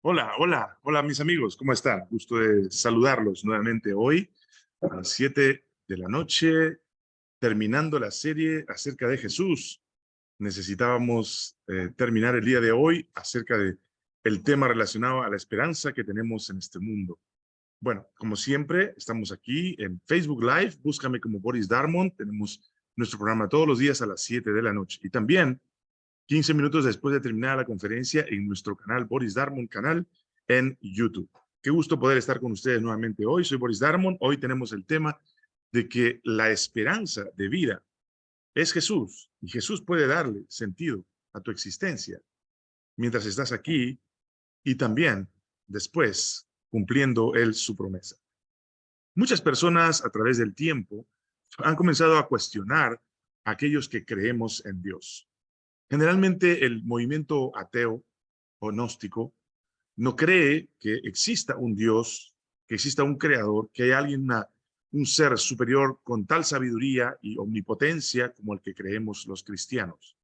Hola, hola, hola mis amigos, ¿cómo están? Gusto de saludarlos nuevamente hoy a las 7 de la noche, terminando la serie acerca de Jesús. Necesitábamos eh, terminar el día de hoy acerca de tema relacionado a la esperanza que tenemos en este mundo. Bueno, como siempre, estamos aquí en Facebook Live, búscame como Boris Darmon, tenemos nuestro programa todos los días a las 7 de la noche. Y también 15 minutos después de terminar la conferencia en nuestro canal Boris Darmon canal en YouTube. Qué gusto poder estar con ustedes nuevamente hoy. Soy Boris Darmon. Hoy tenemos el tema de que la esperanza de vida es Jesús y Jesús puede darle sentido a tu existencia mientras estás aquí y también después cumpliendo Él su promesa. Muchas personas a través del tiempo han comenzado a cuestionar a aquellos que creemos en Dios. Generalmente el movimiento ateo o gnóstico no cree que exista un Dios, que exista un creador, que hay alguien, un ser superior con tal sabiduría y omnipotencia como el que creemos los cristianos.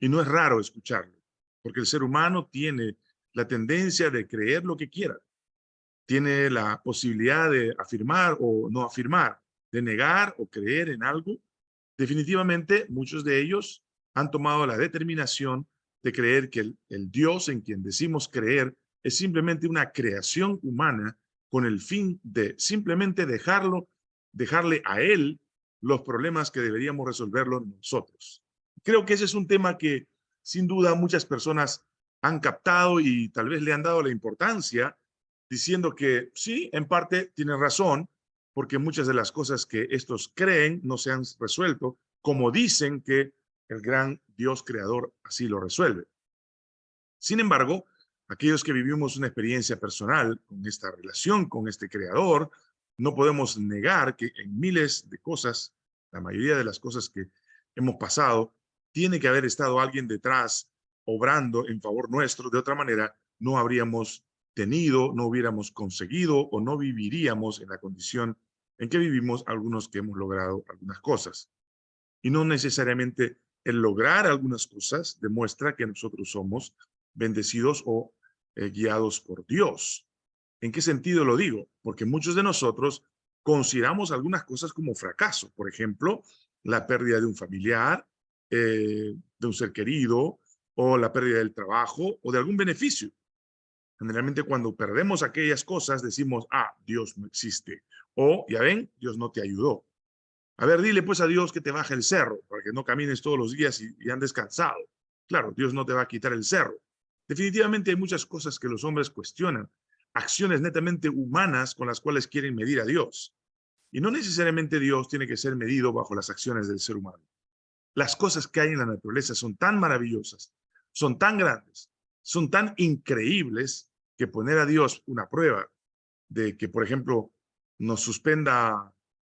Y no es raro escucharlo, porque el ser humano tiene la tendencia de creer lo que quiera. Tiene la posibilidad de afirmar o no afirmar, de negar o creer en algo. Definitivamente, muchos de ellos han tomado la determinación de creer que el, Dios en quien decimos creer es simplemente una creación humana con el fin de simplemente dejarlo, dejarle a él los problemas que deberíamos resolverlos nosotros. Creo que ese es un tema que sin duda muchas personas han captado y tal vez le han dado la importancia diciendo que sí, en parte tienen razón, porque muchas de las cosas que estos creen no se han resuelto, como dicen que el gran Dios creador así lo resuelve. Sin embargo, aquellos que vivimos una experiencia personal con esta relación con este creador, no podemos negar que en miles de cosas, la mayoría de las cosas que hemos pasado, tiene que haber estado alguien detrás obrando en favor nuestro. De otra manera, no habríamos tenido, no hubiéramos conseguido o no viviríamos en la condición en que vivimos algunos que hemos logrado algunas cosas. Y no necesariamente el lograr algunas cosas demuestra que nosotros somos bendecidos o eh, guiados por Dios. ¿En qué sentido lo digo? Porque muchos de nosotros consideramos algunas cosas como fracaso. Por ejemplo, la pérdida de un familiar, eh, de un ser querido, o la pérdida del trabajo, o de algún beneficio. Generalmente cuando perdemos aquellas cosas decimos, ah, Dios no existe. O, ya ven, Dios no te ayudó. A ver, dile pues a Dios que te baje el cerro, para que no camines todos los días y, y andes cansado. Claro, Dios no te va a quitar el cerro. Definitivamente hay muchas cosas que los hombres cuestionan, acciones netamente humanas con las cuales quieren medir a Dios. Y no necesariamente Dios tiene que ser medido bajo las acciones del ser humano. Las cosas que hay en la naturaleza son tan maravillosas, son tan grandes, son tan increíbles que poner a Dios una prueba de que, por ejemplo, nos suspenda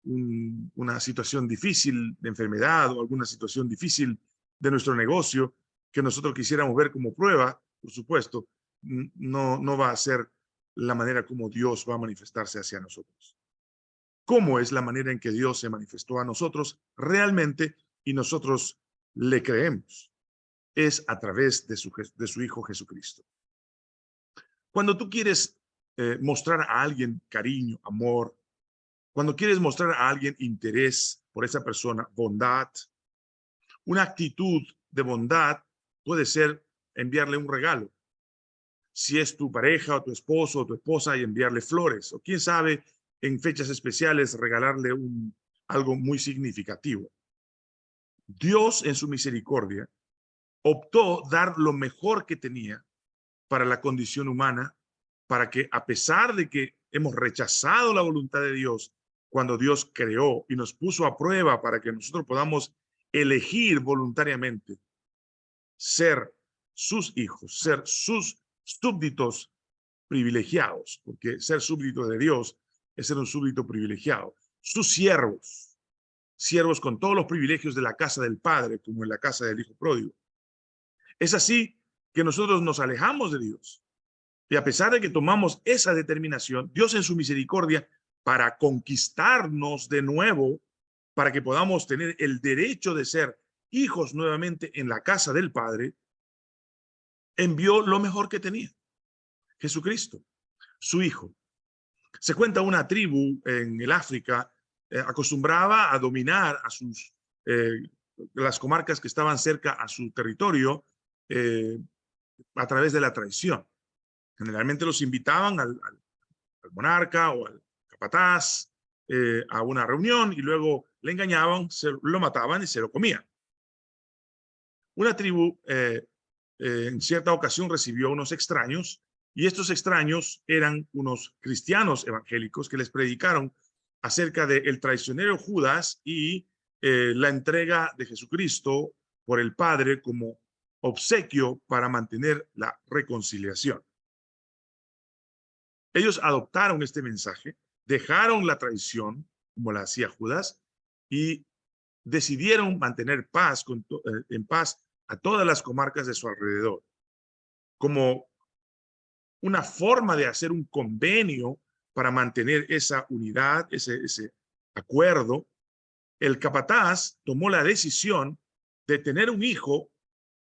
una situación difícil de enfermedad o alguna situación difícil de nuestro negocio que nosotros quisiéramos ver como prueba, por supuesto, no, no va a ser la manera como Dios va a manifestarse hacia nosotros. ¿Cómo es la manera en que Dios se manifestó a nosotros realmente y nosotros le creemos? Es a través de su, Hijo Jesucristo. Cuando tú quieres eh, mostrar a alguien cariño, amor, cuando quieres mostrar a alguien interés por esa persona, bondad, una actitud de bondad puede ser enviarle un regalo. Si es tu pareja o tu esposo o tu esposa y enviarle flores, o quién sabe, en fechas especiales regalarle algo muy significativo. Dios en su misericordia optó dar lo mejor que tenía para la condición humana, para que a pesar de que hemos rechazado la voluntad de Dios, cuando Dios creó y nos puso a prueba para que nosotros podamos elegir voluntariamente ser sus hijos, ser sus súbditos privilegiados, porque ser súbdito de Dios es ser un súbdito privilegiado, sus siervos, siervos con todos los privilegios de la casa del Padre, como en la casa del Hijo Pródigo. Es así que nosotros nos alejamos de Dios. Y a pesar de que tomamos esa determinación, Dios en su misericordia para conquistarnos de nuevo, para que podamos tener el derecho de ser hijos nuevamente en la casa del Padre, envió lo mejor que tenía. Jesucristo, su hijo. Se cuenta una tribu en el África eh, acostumbraba a dominar a sus eh, las comarcas que estaban cerca a su territorio eh, a través de la traición. Generalmente los invitaban al, monarca o al capataz a una reunión y luego le engañaban, se, lo mataban y se lo comían. Una tribu en cierta ocasión recibió unos extraños y estos extraños eran unos cristianos evangélicos que les predicaron acerca del traicionero Judas y eh, la entrega de Jesucristo por el Padre como obsequio para mantener la reconciliación. Ellos adoptaron este mensaje, dejaron la traición, como la hacía Judas, y decidieron mantener paz eh, en paz a todas las comarcas de su alrededor, como una forma de hacer un convenio para mantener esa unidad, ese, ese acuerdo, el capataz tomó la decisión de tener un hijo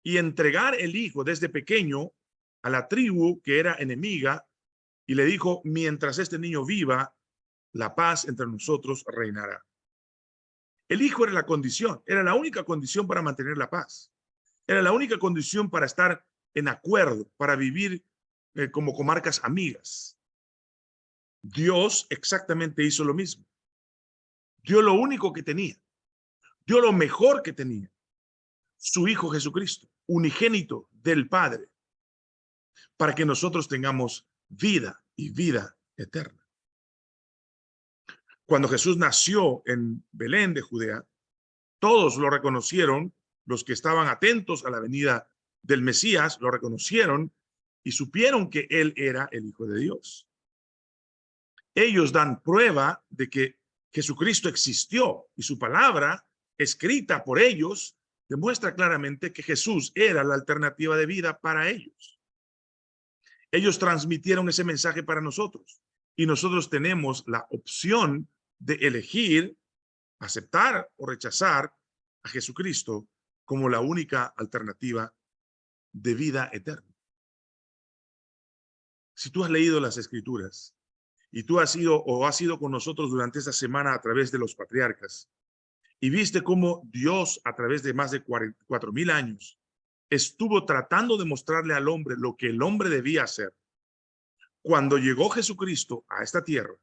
y entregar el hijo desde pequeño a la tribu que era enemiga y le dijo, mientras este niño viva, la paz entre nosotros reinará. El hijo era la condición, era la única condición para mantener la paz. Era la única condición para estar en acuerdo, para vivir eh, como comarcas amigas. Dios exactamente hizo lo mismo. Dio lo único que tenía. Dio lo mejor que tenía. Su Hijo Jesucristo, unigénito del Padre, para que nosotros tengamos vida y vida eterna. Cuando Jesús nació en Belén de Judea, todos lo reconocieron, los que estaban atentos a la venida del Mesías, lo reconocieron y supieron que él era el Hijo de Dios. Ellos dan prueba de que Jesucristo existió y su palabra, escrita por ellos, demuestra claramente que Jesús era la alternativa de vida para ellos. Ellos transmitieron ese mensaje para nosotros y nosotros tenemos la opción de elegir, aceptar o rechazar a Jesucristo como la única alternativa de vida eterna. Si tú has leído las escrituras y tú has ido o has ido con nosotros durante esta semana a través de los patriarcas y viste cómo Dios a través de más de cuatro mil años estuvo tratando de mostrarle al hombre lo que el hombre debía hacer. Cuando llegó Jesucristo a esta tierra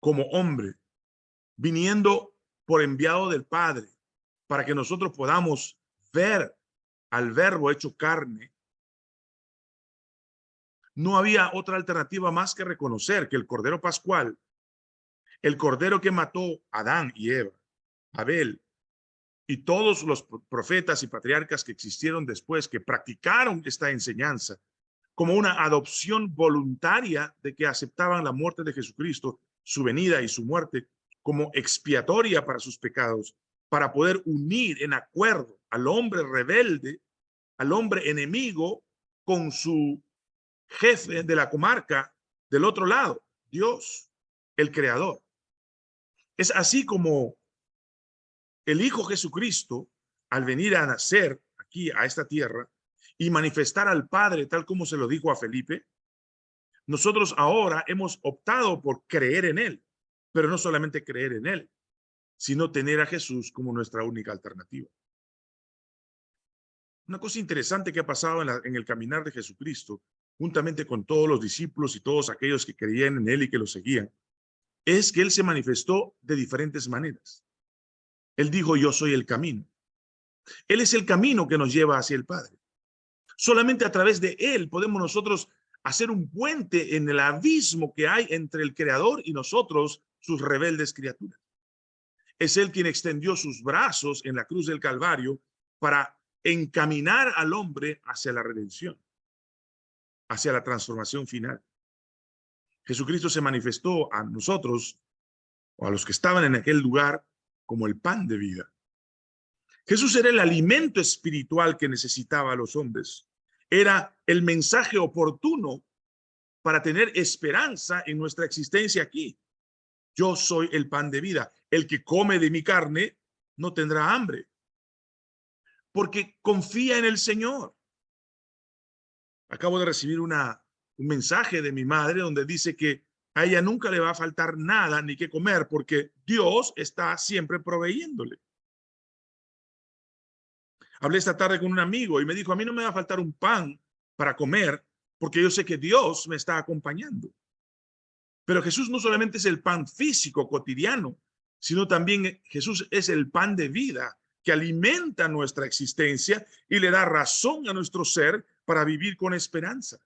como hombre, viniendo por enviado del Padre, para que nosotros podamos ver al verbo hecho carne. No había otra alternativa más que reconocer que el Cordero Pascual, el Cordero que mató a Adán y Eva, Abel, y todos los profetas y patriarcas que existieron después, que practicaron esta enseñanza como una adopción voluntaria de que aceptaban la muerte de Jesucristo, su venida y su muerte como expiatoria para sus pecados, para poder unir en acuerdo al hombre rebelde, al hombre enemigo, con su jefe de la comarca del otro lado, Dios, el creador. Es así como el Hijo Jesucristo, al venir a nacer aquí a esta tierra y manifestar al Padre tal como se lo dijo a Felipe, nosotros ahora hemos optado por creer en Él, pero no solamente creer en Él, sino tener a Jesús como nuestra única alternativa. Una cosa interesante que ha pasado en, en el caminar de Jesucristo juntamente con todos los discípulos y todos aquellos que creían en él y que lo seguían, es que él se manifestó de diferentes maneras. Él dijo, yo soy el camino. Él es el camino que nos lleva hacia el Padre. Solamente a través de él podemos nosotros hacer un puente en el abismo que hay entre el Creador y nosotros, sus rebeldes criaturas. Es él quien extendió sus brazos en la cruz del Calvario para encaminar al hombre hacia la redención hacia la transformación final. Jesucristo se manifestó a nosotros o a los que estaban en aquel lugar como el pan de vida. Jesús era el alimento espiritual que necesitaba a los hombres. Era el mensaje oportuno para tener esperanza en nuestra existencia aquí. Yo soy el pan de vida. El que come de mi carne no tendrá hambre. Porque confía en el Señor. Acabo de recibir una, un mensaje de mi madre donde dice que a ella nunca le va a faltar nada ni que comer porque Dios está siempre proveyéndole. Hablé esta tarde con un amigo y me dijo, a mí no me va a faltar un pan para comer porque yo sé que Dios me está acompañando. Pero Jesús no solamente es el pan físico cotidiano, sino también Jesús es el pan de vida que alimenta nuestra existencia y le da razón a nuestro ser para vivir con esperanza.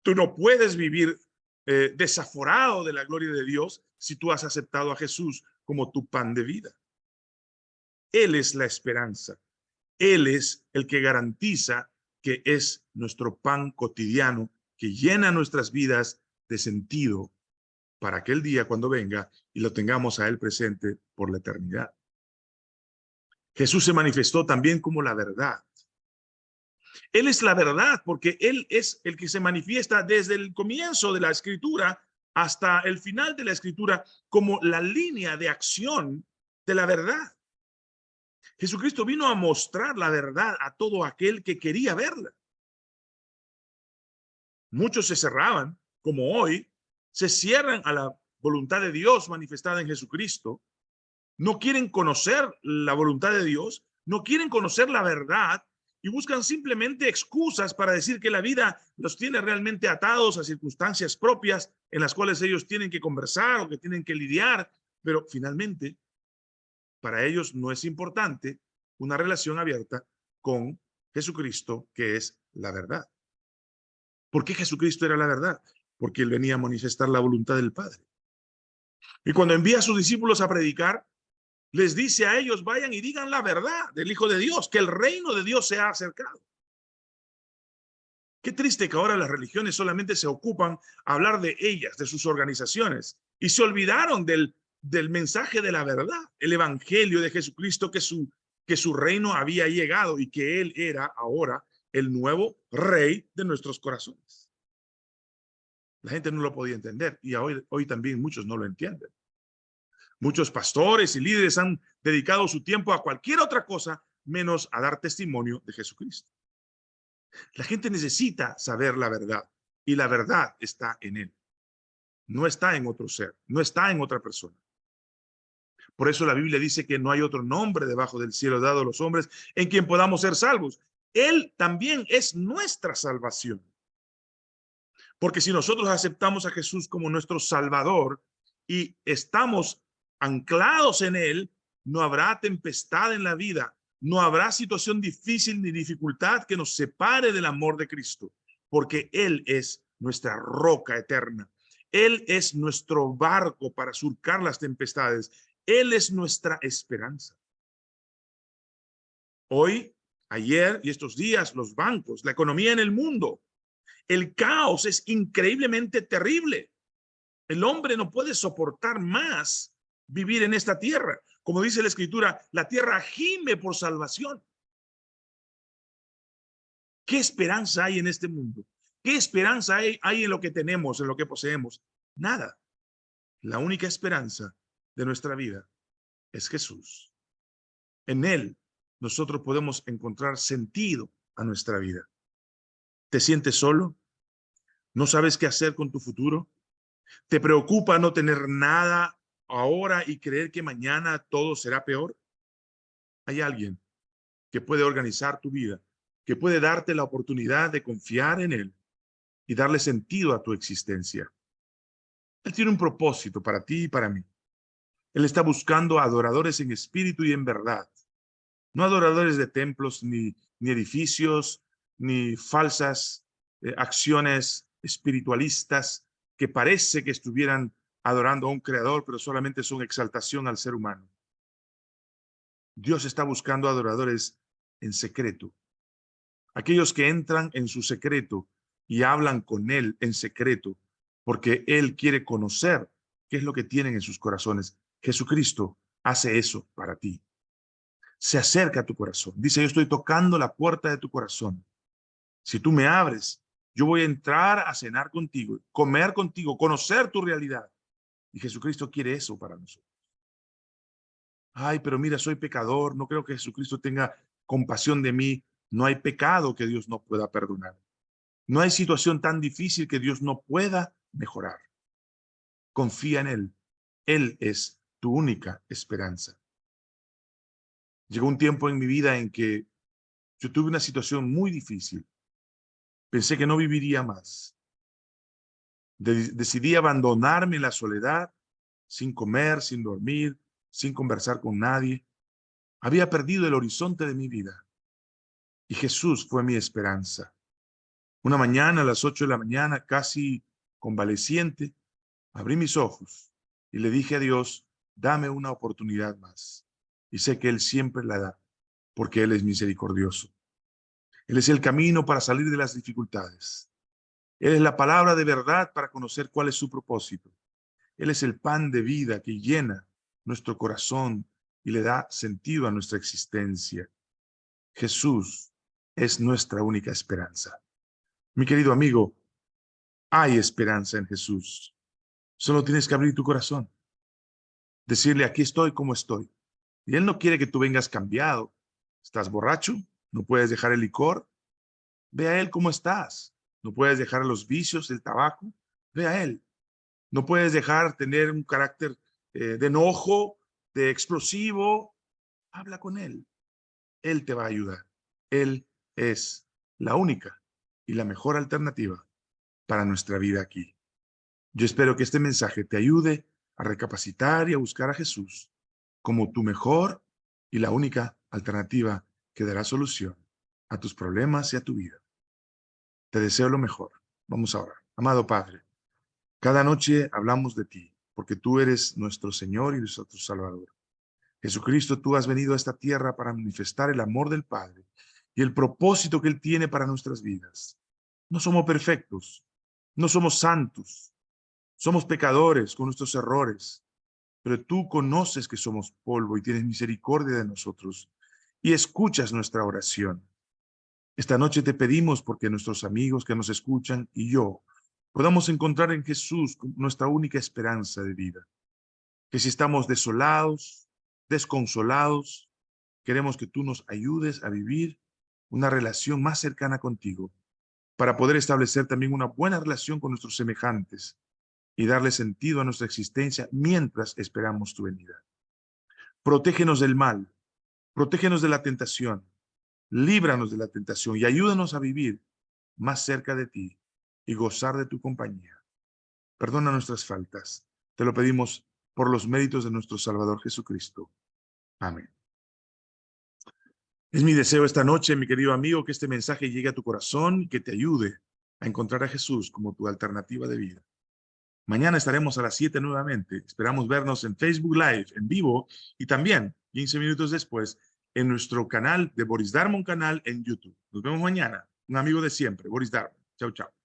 Tú no puedes vivir eh, desaforado de la gloria de Dios si tú has aceptado a Jesús como tu pan de vida. Él es la esperanza. Él es el que garantiza que es nuestro pan cotidiano que llena nuestras vidas de sentido para aquel día cuando venga y lo tengamos a Él presente por la eternidad. Jesús se manifestó también como la verdad. Él es la verdad porque Él es el que se manifiesta desde el comienzo de la escritura hasta el final de la escritura como la línea de acción de la verdad. Jesucristo vino a mostrar la verdad a todo aquel que quería verla. Muchos se cerraban, como hoy, se cierran a la voluntad de Dios manifestada en Jesucristo, no quieren conocer la voluntad de Dios, no quieren conocer la verdad y buscan simplemente excusas para decir que la vida los tiene realmente atados a circunstancias propias en las cuales ellos tienen que conversar o que tienen que lidiar, pero finalmente para ellos no es importante una relación abierta con Jesucristo, que es la verdad. ¿Por qué Jesucristo era la verdad? Porque él venía a manifestar la voluntad del Padre. Y cuando envía a sus discípulos a predicar, les dice a ellos, vayan y digan la verdad del Hijo de Dios, que el reino de Dios se ha acercado. Qué triste que ahora las religiones solamente se ocupan a hablar de ellas, de sus organizaciones, y se olvidaron del del mensaje de la verdad, el evangelio de Jesucristo, que su, que su reino había llegado y que él era ahora el nuevo rey de nuestros corazones. La gente no lo podía entender y hoy, hoy también muchos no lo entienden. Muchos pastores y líderes han dedicado su tiempo a cualquier otra cosa menos a dar testimonio de Jesucristo. La gente necesita saber la verdad y la verdad está en él. No está en otro ser, no está en otra persona. Por eso la Biblia dice que no hay otro nombre debajo del cielo dado a los hombres en quien podamos ser salvos. Él también es nuestra salvación. Porque si nosotros aceptamos a Jesús como nuestro Salvador y estamos anclados en Él, no habrá tempestad en la vida, no habrá situación difícil ni dificultad que nos separe del amor de Cristo, porque Él es nuestra roca eterna. Él es nuestro barco para surcar las tempestades. Él es nuestra esperanza. Hoy, ayer y estos días, los bancos, la economía en el mundo, el caos es increíblemente terrible. El hombre no puede soportar más vivir en esta tierra. Como dice la escritura, la tierra gime por salvación. ¿Qué esperanza hay en este mundo? ¿Qué esperanza hay, en lo que tenemos, en lo que poseemos? Nada. La única esperanza de nuestra vida es Jesús. En Él nosotros podemos encontrar sentido a nuestra vida. ¿Te sientes solo? ¿No sabes qué hacer con tu futuro? ¿Te preocupa no tener nada ahora y creer que mañana todo será peor? Hay alguien que puede organizar tu vida, que puede darte la oportunidad de confiar en Él y darle sentido a tu existencia. Él tiene un propósito para ti y para mí. Él está buscando adoradores en espíritu y en verdad. No adoradores de templos, ni, ni edificios, ni falsas eh, acciones espiritualistas que parece que estuvieran adorando a un creador, pero solamente son exaltación al ser humano. Dios está buscando adoradores en secreto. Aquellos que entran en su secreto y hablan con Él en secreto, porque Él quiere conocer qué es lo que tienen en sus corazones. Jesucristo hace eso para ti. Se acerca a tu corazón. Dice, yo estoy tocando la puerta de tu corazón. Si tú me abres, yo voy a entrar a cenar contigo, comer contigo, conocer tu realidad. Y Jesucristo quiere eso para nosotros. Ay, pero mira, soy pecador. No creo que Jesucristo tenga compasión de mí. No hay pecado que Dios no pueda perdonar. No hay situación tan difícil que Dios no pueda mejorar. Confía en Él. Él es tu única esperanza. Llegó un tiempo en mi vida en que yo tuve una situación muy difícil. Pensé que no viviría más. decidí abandonarme en la soledad, sin comer, sin dormir, sin conversar con nadie. Había perdido el horizonte de mi vida. Y Jesús fue mi esperanza. Una mañana a las ocho de la mañana, casi convaleciente, abrí mis ojos y le dije a Dios, dame una oportunidad más. Y sé que Él siempre la da, porque Él es misericordioso. Él es el camino para salir de las dificultades. Él es la palabra de verdad para conocer cuál es su propósito. Él es el pan de vida que llena nuestro corazón y le da sentido a nuestra existencia. Jesús es nuestra única esperanza. Mi querido amigo, hay esperanza en Jesús. Solo tienes que abrir tu corazón. Decirle, aquí estoy como estoy. Y Él no quiere que tú vengas cambiado. ¿Estás borracho? ¿No puedes dejar el licor? Ve a Él como estás. ¿No puedes dejar los vicios, el tabaco? Ve a Él. ¿No puedes dejar tener un carácter eh, de enojo, de explosivo? Habla con Él. Él te va a ayudar. Él es la única y la mejor alternativa para nuestra vida aquí. Yo espero que este mensaje te ayude a recapacitar y a buscar a Jesús como tu mejor y la única alternativa que dará solución a tus problemas y a tu vida. Te deseo lo mejor. Vamos ahora. Amado Padre, cada noche hablamos de ti, porque tú eres nuestro Señor y nuestro Salvador. Jesucristo, tú has venido a esta tierra para manifestar el amor del Padre y el propósito que Él tiene para nuestras vidas. No somos perfectos, no somos santos, somos pecadores con nuestros errores, pero tú conoces que somos polvo y tienes misericordia de nosotros y escuchas nuestra oración. Esta noche te pedimos porque nuestros amigos que nos escuchan y yo podamos encontrar en Jesús nuestra única esperanza de vida. Que si estamos desolados, desconsolados, queremos que tú nos ayudes a vivir una relación más cercana contigo, para poder establecer también una buena relación con nuestros semejantes y darle sentido a nuestra existencia mientras esperamos tu venida. Protégenos del mal, protégenos de la tentación, líbranos de la tentación y ayúdanos a vivir más cerca de ti y gozar de tu compañía. Perdona nuestras faltas. Te lo pedimos por los méritos de nuestro Salvador Jesucristo. Amén. Es mi deseo esta noche, mi querido amigo, que este mensaje llegue a tu corazón y que te ayude a encontrar a Jesús como tu alternativa de vida. Mañana estaremos a las 7 nuevamente. Esperamos vernos en Facebook Live, en vivo, y también 15 minutos después en nuestro canal de Boris Darmon canal en YouTube. Nos vemos mañana. Un amigo de siempre, Boris Darmon. Chao, chao.